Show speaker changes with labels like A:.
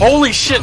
A: Holy shit!